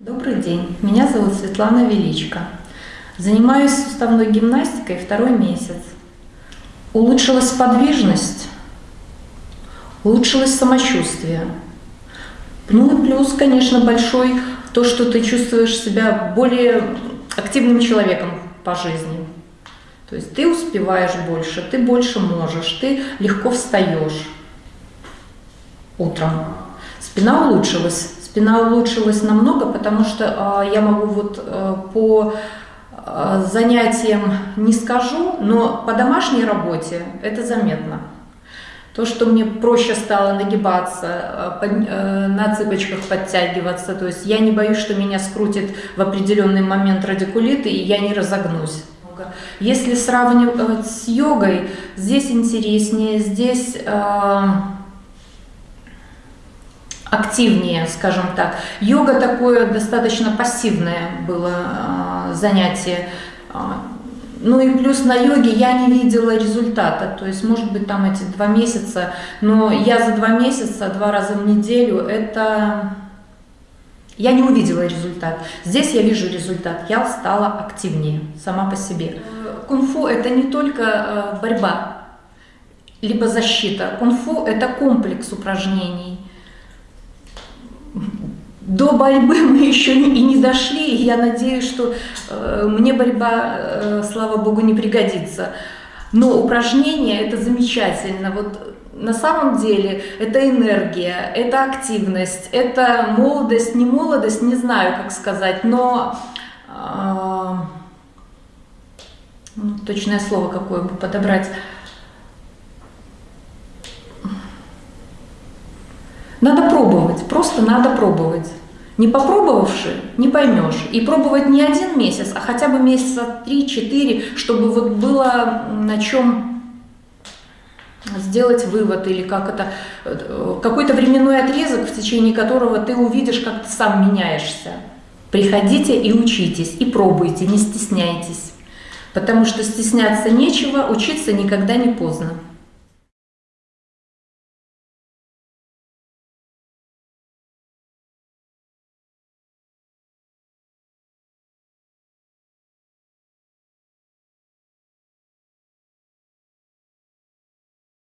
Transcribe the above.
Добрый день, меня зовут Светлана Величко. Занимаюсь суставной гимнастикой второй месяц. Улучшилась подвижность, улучшилось самочувствие. Ну и плюс, конечно, большой то, что ты чувствуешь себя более активным человеком по жизни. То есть ты успеваешь больше, ты больше можешь, ты легко встаешь утром. Спина улучшилась. Спина улучшилась намного, потому что э, я могу вот э, по э, занятиям не скажу, но по домашней работе это заметно. То, что мне проще стало нагибаться, под, э, на цыпочках подтягиваться, то есть я не боюсь, что меня скрутит в определенный момент радикулит, и я не разогнусь. Если сравнивать с йогой, здесь интереснее, здесь... Э, активнее, скажем так. Йога такое достаточно пассивное было э, занятие. А, ну и плюс на йоге я не видела результата, то есть может быть там эти два месяца, но я за два месяца, два раза в неделю, это... Я не увидела результат. Здесь я вижу результат, я стала активнее сама по себе. Кунг-фу это не только э, борьба, либо защита. Кунг-фу это комплекс упражнений до борьбы мы еще и не дошли, и я надеюсь, что э, мне борьба, э, слава богу, не пригодится. Но упражнение это замечательно. Вот на самом деле это энергия, это активность, это молодость, не молодость, не знаю, как сказать, но э, ну, точное слово какое бы подобрать. Надо пробовать, просто надо пробовать. Не попробовавши, не поймешь. И пробовать не один месяц, а хотя бы месяца 3-4, чтобы вот было на чем сделать вывод или как это, э, какой-то временной отрезок, в течение которого ты увидишь, как ты сам меняешься. Приходите и учитесь, и пробуйте, не стесняйтесь. Потому что стесняться нечего, учиться никогда не поздно.